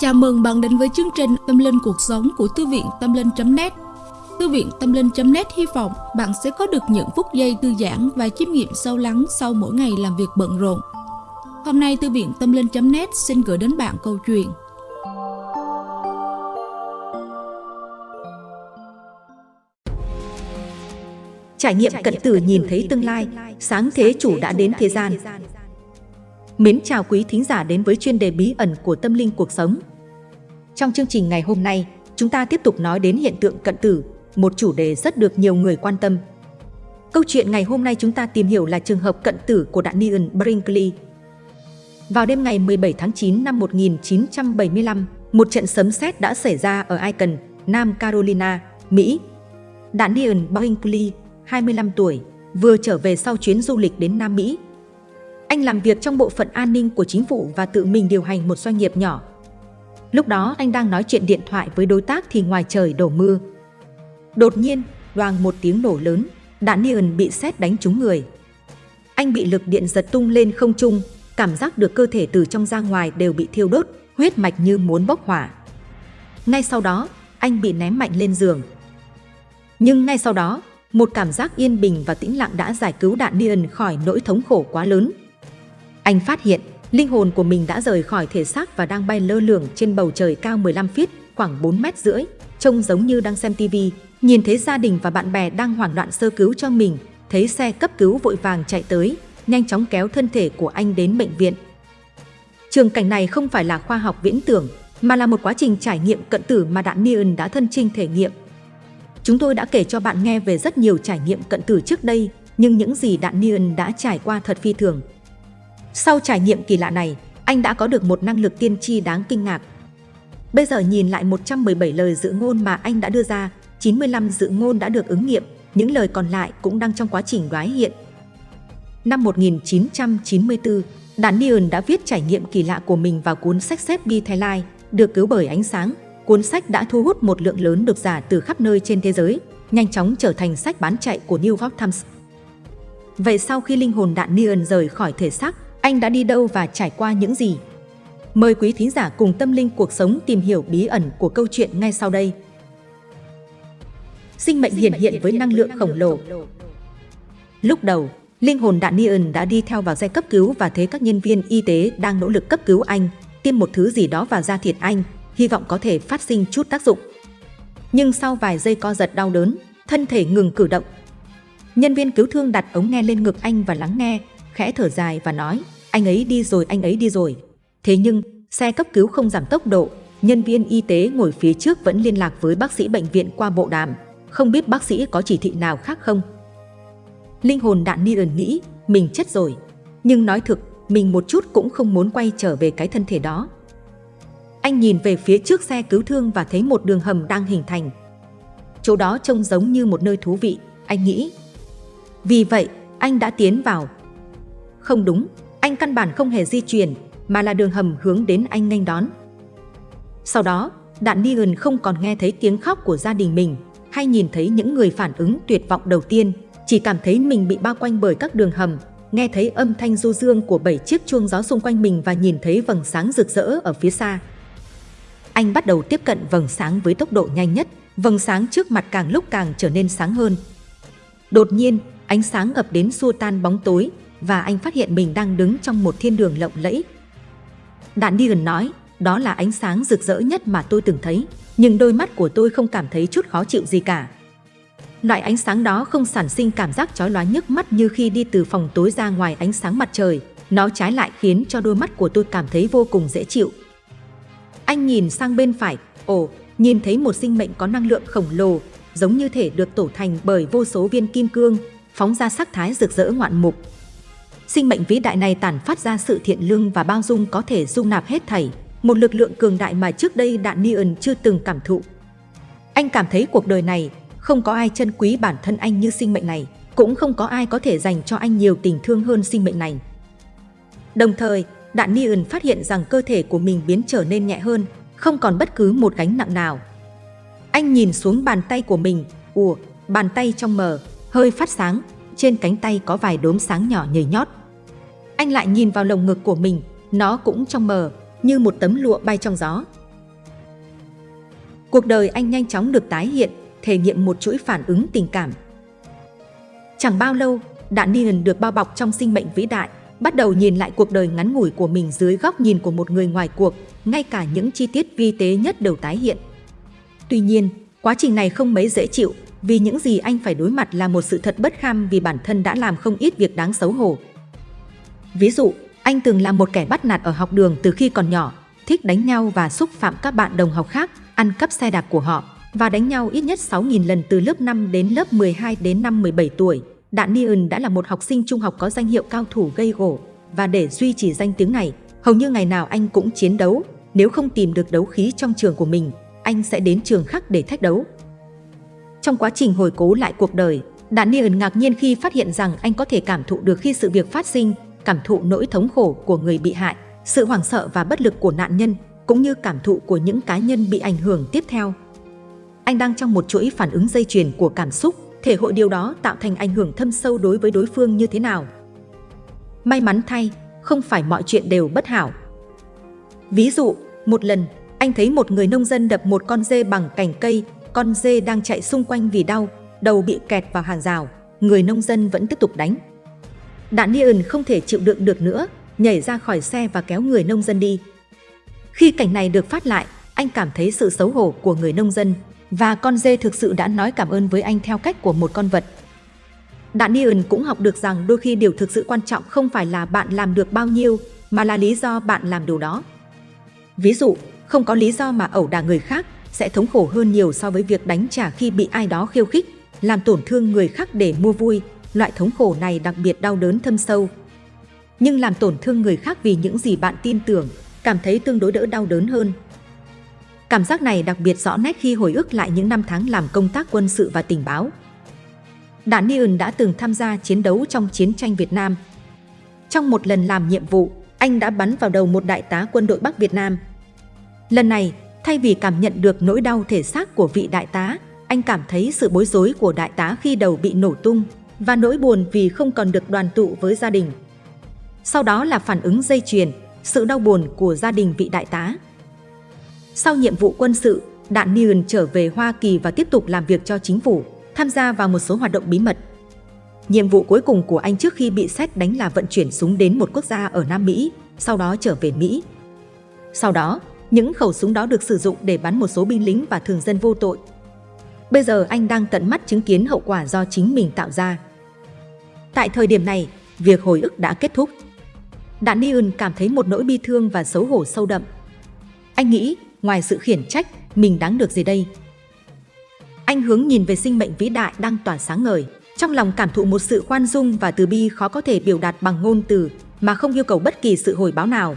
Chào mừng bạn đến với chương trình Tâm Linh Cuộc Sống của Thư viện Tâm Linh.net Thư viện Tâm Linh.net hy vọng bạn sẽ có được những phút giây thư giãn và chiêm nghiệm sâu lắng sau mỗi ngày làm việc bận rộn. Hôm nay Thư viện Tâm Linh.net xin gửi đến bạn câu chuyện Trải nghiệm cận tử nhìn thấy tương lai, sáng thế chủ đã đến thế gian. Mến chào quý thính giả đến với chuyên đề bí ẩn của tâm linh cuộc sống. Trong chương trình ngày hôm nay, chúng ta tiếp tục nói đến hiện tượng cận tử, một chủ đề rất được nhiều người quan tâm. Câu chuyện ngày hôm nay chúng ta tìm hiểu là trường hợp cận tử của Daniel Brinkley. Vào đêm ngày 17 tháng 9 năm 1975, một trận sấm sét đã xảy ra ở Icon, Nam Carolina, Mỹ. Daniel Brinkley, 25 tuổi, vừa trở về sau chuyến du lịch đến Nam Mỹ anh làm việc trong bộ phận an ninh của chính phủ và tự mình điều hành một doanh nghiệp nhỏ. Lúc đó anh đang nói chuyện điện thoại với đối tác thì ngoài trời đổ mưa. Đột nhiên, đoàn một tiếng nổ lớn, đạn neon bị sét đánh trúng người. Anh bị lực điện giật tung lên không trung, cảm giác được cơ thể từ trong ra ngoài đều bị thiêu đốt, huyết mạch như muốn bốc hỏa. Ngay sau đó, anh bị ném mạnh lên giường. Nhưng ngay sau đó, một cảm giác yên bình và tĩnh lặng đã giải cứu đạn Neon khỏi nỗi thống khổ quá lớn. Anh phát hiện linh hồn của mình đã rời khỏi thể xác và đang bay lơ lửng trên bầu trời cao 15 feet, khoảng 4 mét rưỡi, trông giống như đang xem TV. Nhìn thấy gia đình và bạn bè đang hoảng loạn sơ cứu cho mình, thấy xe cấp cứu vội vàng chạy tới, nhanh chóng kéo thân thể của anh đến bệnh viện. Trường cảnh này không phải là khoa học viễn tưởng, mà là một quá trình trải nghiệm cận tử mà đạn Neon đã thân trinh thể nghiệm. Chúng tôi đã kể cho bạn nghe về rất nhiều trải nghiệm cận tử trước đây, nhưng những gì đạn Neon đã trải qua thật phi thường. Sau trải nghiệm kỳ lạ này, anh đã có được một năng lực tiên tri đáng kinh ngạc. Bây giờ nhìn lại 117 lời dự ngôn mà anh đã đưa ra, 95 dự ngôn đã được ứng nghiệm, những lời còn lại cũng đang trong quá trình đoái hiện. Năm 1994, Daniel đã viết trải nghiệm kỳ lạ của mình vào cuốn sách xếp Be Thái Lai, được cứu bởi ánh sáng. Cuốn sách đã thu hút một lượng lớn độc giả từ khắp nơi trên thế giới, nhanh chóng trở thành sách bán chạy của New York Times. Vậy sau khi linh hồn Daniel rời khỏi thể xác, anh đã đi đâu và trải qua những gì? Mời quý thính giả cùng tâm linh cuộc sống tìm hiểu bí ẩn của câu chuyện ngay sau đây. Sinh mệnh hiển hiện với năng lượng khổng lồ. Lúc đầu, linh hồn đạn Neon đã đi theo vào xe cấp cứu và thấy các nhân viên y tế đang nỗ lực cấp cứu anh, tiêm một thứ gì đó vào da thịt anh, hy vọng có thể phát sinh chút tác dụng. Nhưng sau vài giây co giật đau đớn, thân thể ngừng cử động. Nhân viên cứu thương đặt ống nghe lên ngực anh và lắng nghe, khẽ thở dài và nói, anh ấy đi rồi, anh ấy đi rồi. Thế nhưng, xe cấp cứu không giảm tốc độ, nhân viên y tế ngồi phía trước vẫn liên lạc với bác sĩ bệnh viện qua bộ đàm, không biết bác sĩ có chỉ thị nào khác không. Linh hồn đạn Neon nghĩ mình chết rồi, nhưng nói thực, mình một chút cũng không muốn quay trở về cái thân thể đó. Anh nhìn về phía trước xe cứu thương và thấy một đường hầm đang hình thành. Chỗ đó trông giống như một nơi thú vị, anh nghĩ. Vì vậy, anh đã tiến vào không đúng, anh căn bản không hề di chuyển, mà là đường hầm hướng đến anh nghênh đón. Sau đó, đạn Negan không còn nghe thấy tiếng khóc của gia đình mình, hay nhìn thấy những người phản ứng tuyệt vọng đầu tiên, chỉ cảm thấy mình bị bao quanh bởi các đường hầm, nghe thấy âm thanh du dương của bảy chiếc chuông gió xung quanh mình và nhìn thấy vầng sáng rực rỡ ở phía xa. Anh bắt đầu tiếp cận vầng sáng với tốc độ nhanh nhất, vầng sáng trước mặt càng lúc càng trở nên sáng hơn. Đột nhiên, ánh sáng ập đến xua tan bóng tối, và anh phát hiện mình đang đứng trong một thiên đường lộng lẫy. Đạn Negan nói, đó là ánh sáng rực rỡ nhất mà tôi từng thấy, nhưng đôi mắt của tôi không cảm thấy chút khó chịu gì cả. Loại ánh sáng đó không sản sinh cảm giác chói lóa nhức mắt như khi đi từ phòng tối ra ngoài ánh sáng mặt trời, nó trái lại khiến cho đôi mắt của tôi cảm thấy vô cùng dễ chịu. Anh nhìn sang bên phải, ồ, nhìn thấy một sinh mệnh có năng lượng khổng lồ, giống như thể được tổ thành bởi vô số viên kim cương, phóng ra sắc thái rực rỡ ngoạn mục, Sinh mệnh vĩ đại này tản phát ra sự thiện lương và bao dung có thể dung nạp hết thảy, một lực lượng cường đại mà trước đây đạn niên chưa từng cảm thụ. Anh cảm thấy cuộc đời này không có ai trân quý bản thân anh như sinh mệnh này, cũng không có ai có thể dành cho anh nhiều tình thương hơn sinh mệnh này. Đồng thời, đạn niên phát hiện rằng cơ thể của mình biến trở nên nhẹ hơn, không còn bất cứ một gánh nặng nào. Anh nhìn xuống bàn tay của mình, ùa, bàn tay trong mờ, hơi phát sáng, trên cánh tay có vài đốm sáng nhỏ nhầy nhót. Anh lại nhìn vào lồng ngực của mình, nó cũng trong mờ, như một tấm lụa bay trong gió. cuộc đời anh nhanh chóng được tái hiện, thể nghiệm một chuỗi phản ứng tình cảm. Chẳng bao lâu, Đạn Niên được bao bọc trong sinh mệnh vĩ đại, bắt đầu nhìn lại cuộc đời ngắn ngủi của mình dưới góc nhìn của một người ngoài cuộc, ngay cả những chi tiết vi tế nhất đều tái hiện. Tuy nhiên, quá trình này không mấy dễ chịu, vì những gì anh phải đối mặt là một sự thật bất kham vì bản thân đã làm không ít việc đáng xấu hổ. Ví dụ, anh từng là một kẻ bắt nạt ở học đường từ khi còn nhỏ, thích đánh nhau và xúc phạm các bạn đồng học khác, ăn cắp xe đạp của họ và đánh nhau ít nhất 6.000 lần từ lớp 5 đến lớp 12 đến năm 17 tuổi. Daniel đã là một học sinh trung học có danh hiệu cao thủ gây gổ và để duy trì danh tiếng này, hầu như ngày nào anh cũng chiến đấu. Nếu không tìm được đấu khí trong trường của mình, anh sẽ đến trường khác để thách đấu. Trong quá trình hồi cố lại cuộc đời, Daniel ngạc nhiên khi phát hiện rằng anh có thể cảm thụ được khi sự việc phát sinh, cảm thụ nỗi thống khổ của người bị hại, sự hoảng sợ và bất lực của nạn nhân, cũng như cảm thụ của những cá nhân bị ảnh hưởng tiếp theo. Anh đang trong một chuỗi phản ứng dây chuyền của cảm xúc, thể hội điều đó tạo thành ảnh hưởng thâm sâu đối với đối phương như thế nào. May mắn thay, không phải mọi chuyện đều bất hảo. Ví dụ, một lần, anh thấy một người nông dân đập một con dê bằng cành cây, con dê đang chạy xung quanh vì đau, đầu bị kẹt vào hàng rào, người nông dân vẫn tiếp tục đánh. Đạn Niên không thể chịu đựng được nữa, nhảy ra khỏi xe và kéo người nông dân đi. Khi cảnh này được phát lại, anh cảm thấy sự xấu hổ của người nông dân và con dê thực sự đã nói cảm ơn với anh theo cách của một con vật. Đạn Niên cũng học được rằng đôi khi điều thực sự quan trọng không phải là bạn làm được bao nhiêu, mà là lý do bạn làm điều đó. Ví dụ, không có lý do mà ẩu đả người khác sẽ thống khổ hơn nhiều so với việc đánh trả khi bị ai đó khiêu khích, làm tổn thương người khác để mua vui. Loại thống khổ này đặc biệt đau đớn thâm sâu. Nhưng làm tổn thương người khác vì những gì bạn tin tưởng, cảm thấy tương đối đỡ đau đớn hơn. Cảm giác này đặc biệt rõ nét khi hồi ức lại những năm tháng làm công tác quân sự và tình báo. Daniel Niên đã từng tham gia chiến đấu trong chiến tranh Việt Nam. Trong một lần làm nhiệm vụ, anh đã bắn vào đầu một đại tá quân đội Bắc Việt Nam. Lần này, thay vì cảm nhận được nỗi đau thể xác của vị đại tá, anh cảm thấy sự bối rối của đại tá khi đầu bị nổ tung và nỗi buồn vì không còn được đoàn tụ với gia đình. Sau đó là phản ứng dây chuyền, sự đau buồn của gia đình vị đại tá. Sau nhiệm vụ quân sự, Đạn Niên trở về Hoa Kỳ và tiếp tục làm việc cho chính phủ, tham gia vào một số hoạt động bí mật. Nhiệm vụ cuối cùng của anh trước khi bị xét đánh là vận chuyển súng đến một quốc gia ở Nam Mỹ, sau đó trở về Mỹ. Sau đó, những khẩu súng đó được sử dụng để bắn một số binh lính và thường dân vô tội. Bây giờ anh đang tận mắt chứng kiến hậu quả do chính mình tạo ra. Tại thời điểm này, việc hồi ức đã kết thúc. Đạn Niên cảm thấy một nỗi bi thương và xấu hổ sâu đậm. Anh nghĩ, ngoài sự khiển trách, mình đáng được gì đây? Anh hướng nhìn về sinh mệnh vĩ đại đang tỏa sáng ngời, trong lòng cảm thụ một sự khoan dung và từ bi khó có thể biểu đạt bằng ngôn từ mà không yêu cầu bất kỳ sự hồi báo nào.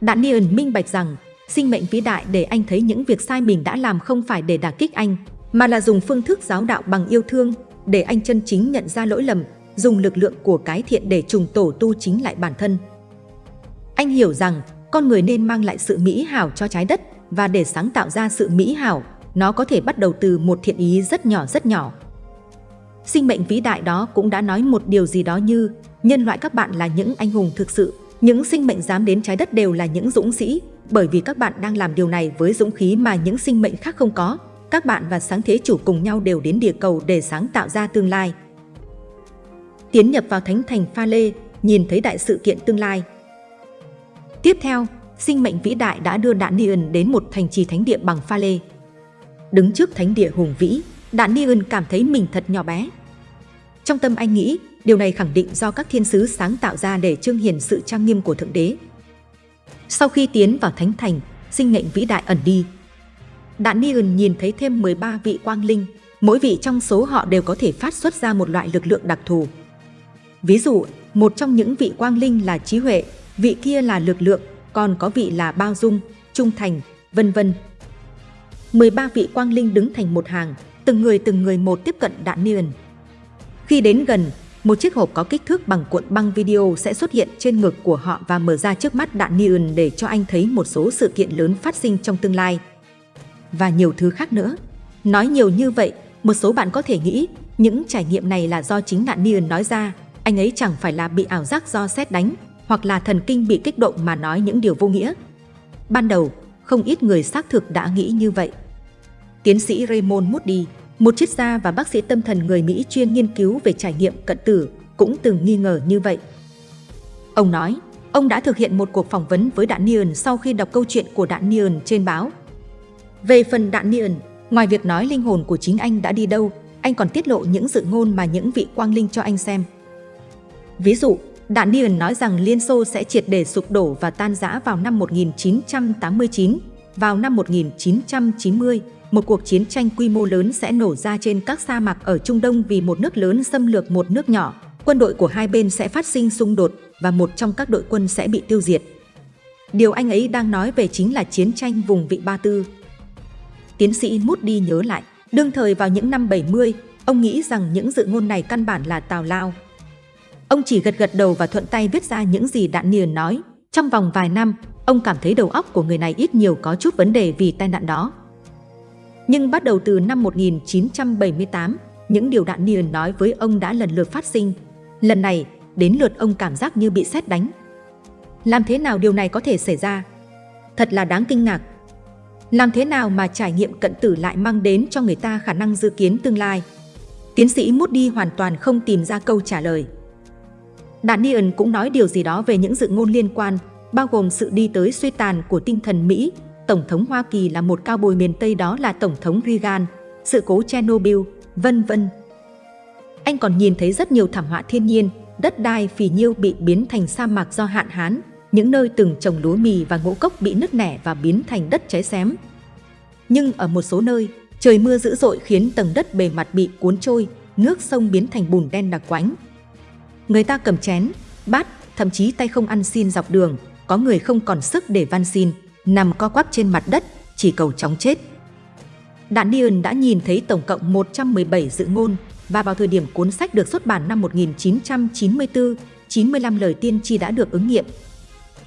Đạn Niên minh bạch rằng, sinh mệnh vĩ đại để anh thấy những việc sai mình đã làm không phải để đả kích anh, mà là dùng phương thức giáo đạo bằng yêu thương để anh chân chính nhận ra lỗi lầm, dùng lực lượng của cái thiện để trùng tổ tu chính lại bản thân. Anh hiểu rằng con người nên mang lại sự mỹ hảo cho trái đất và để sáng tạo ra sự mỹ hảo, nó có thể bắt đầu từ một thiện ý rất nhỏ rất nhỏ. Sinh mệnh vĩ đại đó cũng đã nói một điều gì đó như nhân loại các bạn là những anh hùng thực sự, những sinh mệnh dám đến trái đất đều là những dũng sĩ, bởi vì các bạn đang làm điều này với dũng khí mà những sinh mệnh khác không có. Các bạn và sáng thế chủ cùng nhau đều đến địa cầu để sáng tạo ra tương lai. Tiến nhập vào thánh thành Pha Lê, nhìn thấy đại sự kiện tương lai. Tiếp theo, sinh mệnh vĩ đại đã đưa Đạn Niên đến một thành trì thánh địa bằng pha lê. Đứng trước thánh địa hùng vĩ, Đạn Niên cảm thấy mình thật nhỏ bé. Trong tâm anh nghĩ, điều này khẳng định do các thiên sứ sáng tạo ra để trương hiển sự trang nghiêm của Thượng Đế. Sau khi tiến vào thánh thành, sinh mệnh vĩ đại ẩn đi. Đạn Niên nhìn thấy thêm 13 vị quang linh, mỗi vị trong số họ đều có thể phát xuất ra một loại lực lượng đặc thù. Ví dụ, một trong những vị quang linh là trí huệ, vị kia là lực lượng, còn có vị là bao dung, trung thành, vân vân. 13 vị quang linh đứng thành một hàng, từng người từng người một tiếp cận đạn niên. Khi đến gần, một chiếc hộp có kích thước bằng cuộn băng video sẽ xuất hiện trên ngực của họ và mở ra trước mắt đạn niên để cho anh thấy một số sự kiện lớn phát sinh trong tương lai. Và nhiều thứ khác nữa. Nói nhiều như vậy, một số bạn có thể nghĩ những trải nghiệm này là do chính đạn niên nói ra, anh ấy chẳng phải là bị ảo giác do xét đánh, hoặc là thần kinh bị kích động mà nói những điều vô nghĩa. Ban đầu, không ít người xác thực đã nghĩ như vậy. Tiến sĩ Raymond Moody, một triết gia và bác sĩ tâm thần người Mỹ chuyên nghiên cứu về trải nghiệm cận tử, cũng từng nghi ngờ như vậy. Ông nói, ông đã thực hiện một cuộc phỏng vấn với Đạn sau khi đọc câu chuyện của Đạn trên báo. Về phần Đạn ngoài việc nói linh hồn của chính anh đã đi đâu, anh còn tiết lộ những dự ngôn mà những vị quang linh cho anh xem. Ví dụ, Đạn nói rằng Liên Xô sẽ triệt để sụp đổ và tan rã vào năm 1989. Vào năm 1990, một cuộc chiến tranh quy mô lớn sẽ nổ ra trên các sa mạc ở Trung Đông vì một nước lớn xâm lược một nước nhỏ. Quân đội của hai bên sẽ phát sinh xung đột và một trong các đội quân sẽ bị tiêu diệt. Điều anh ấy đang nói về chính là chiến tranh vùng Vịnh Ba Tư. Tiến sĩ Moody nhớ lại, đương thời vào những năm 70, ông nghĩ rằng những dự ngôn này căn bản là tào lao. Ông chỉ gật gật đầu và thuận tay viết ra những gì Đạn Niền nói. Trong vòng vài năm, ông cảm thấy đầu óc của người này ít nhiều có chút vấn đề vì tai nạn đó. Nhưng bắt đầu từ năm 1978, những điều Đạn Niền nói với ông đã lần lượt phát sinh. Lần này, đến lượt ông cảm giác như bị sét đánh. Làm thế nào điều này có thể xảy ra? Thật là đáng kinh ngạc. Làm thế nào mà trải nghiệm cận tử lại mang đến cho người ta khả năng dự kiến tương lai? Tiến sĩ Moody hoàn toàn không tìm ra câu trả lời. Daniel cũng nói điều gì đó về những dự ngôn liên quan, bao gồm sự đi tới suy tàn của tinh thần Mỹ, Tổng thống Hoa Kỳ là một cao bồi miền Tây đó là Tổng thống Reagan, sự cố Chernobyl, vân vân. Anh còn nhìn thấy rất nhiều thảm họa thiên nhiên, đất đai phì nhiêu bị biến thành sa mạc do hạn hán, những nơi từng trồng lúa mì và ngũ cốc bị nứt nẻ và biến thành đất cháy xém. Nhưng ở một số nơi, trời mưa dữ dội khiến tầng đất bề mặt bị cuốn trôi, nước sông biến thành bùn đen đặc quánh. Người ta cầm chén, bát, thậm chí tay không ăn xin dọc đường, có người không còn sức để van xin, nằm co quắp trên mặt đất, chỉ cầu chóng chết. Daniel đã nhìn thấy tổng cộng 117 dự ngôn và vào thời điểm cuốn sách được xuất bản năm 1994, 95 lời tiên tri đã được ứng nghiệm.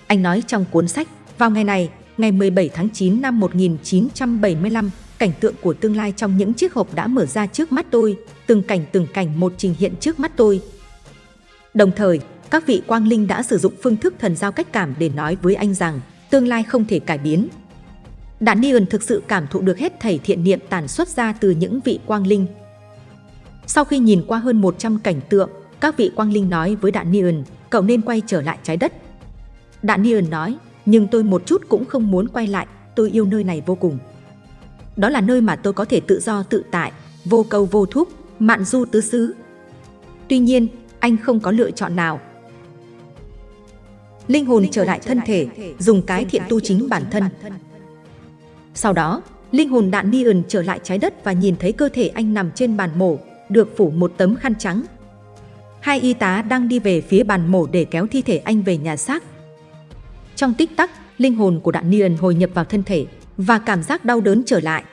Anh nói trong cuốn sách, vào ngày này, ngày 17 tháng 9 năm 1975, cảnh tượng của tương lai trong những chiếc hộp đã mở ra trước mắt tôi, từng cảnh từng cảnh một trình hiện trước mắt tôi. Đồng thời, các vị quang linh đã sử dụng phương thức thần giao cách cảm để nói với anh rằng tương lai không thể cải biến. Daniel thực sự cảm thụ được hết thảy thiện niệm tản xuất ra từ những vị quang linh. Sau khi nhìn qua hơn 100 cảnh tượng, các vị quang linh nói với Daniel, cậu nên quay trở lại trái đất. Daniel nói, nhưng tôi một chút cũng không muốn quay lại, tôi yêu nơi này vô cùng. Đó là nơi mà tôi có thể tự do tự tại, vô cầu vô thúc, mạn du tứ xứ. Tuy nhiên, anh không có lựa chọn nào. Linh hồn trở lại thân thể, dùng cái thiện tu chính bản thân. Sau đó, linh hồn đạn Nian trở lại trái đất và nhìn thấy cơ thể anh nằm trên bàn mổ, được phủ một tấm khăn trắng. Hai y tá đang đi về phía bàn mổ để kéo thi thể anh về nhà xác. Trong tích tắc, linh hồn của đạn Nian hồi nhập vào thân thể và cảm giác đau đớn trở lại.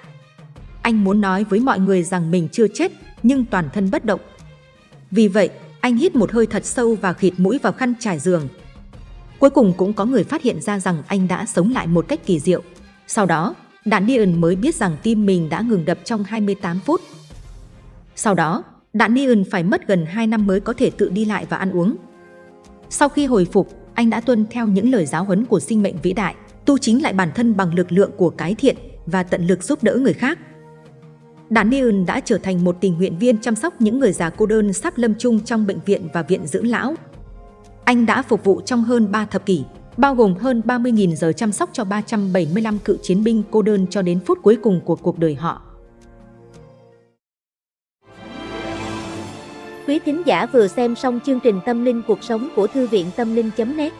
Anh muốn nói với mọi người rằng mình chưa chết, nhưng toàn thân bất động. Vì vậy, anh hít một hơi thật sâu và khịt mũi vào khăn trải giường. Cuối cùng cũng có người phát hiện ra rằng anh đã sống lại một cách kỳ diệu. Sau đó, Đạn Nian mới biết rằng tim mình đã ngừng đập trong 28 phút. Sau đó, Đạn Nian phải mất gần 2 năm mới có thể tự đi lại và ăn uống. Sau khi hồi phục, anh đã tuân theo những lời giáo huấn của sinh mệnh vĩ đại, tu chính lại bản thân bằng lực lượng của cái thiện và tận lực giúp đỡ người khác. Daniel đã trở thành một tình nguyện viên chăm sóc những người già cô đơn sắp lâm chung trong bệnh viện và viện dưỡng lão. Anh đã phục vụ trong hơn 3 thập kỷ, bao gồm hơn 30.000 giờ chăm sóc cho 375 cựu chiến binh cô đơn cho đến phút cuối cùng của cuộc đời họ. Quý thính giả vừa xem xong chương trình Tâm linh cuộc sống của Thư viện Tâm linh.net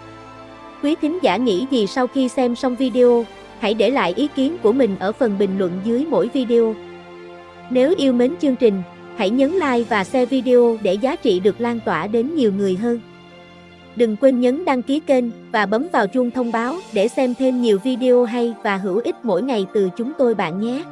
Quý thính giả nghĩ gì sau khi xem xong video, hãy để lại ý kiến của mình ở phần bình luận dưới mỗi video. Nếu yêu mến chương trình, hãy nhấn like và share video để giá trị được lan tỏa đến nhiều người hơn. Đừng quên nhấn đăng ký kênh và bấm vào chuông thông báo để xem thêm nhiều video hay và hữu ích mỗi ngày từ chúng tôi bạn nhé.